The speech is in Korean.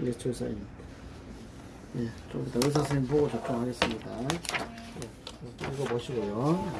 이게 조사입니다. 예, 좀 이따 예, 의사 선생님 보고 접종하겠습니다. 예, 이거 보시고요.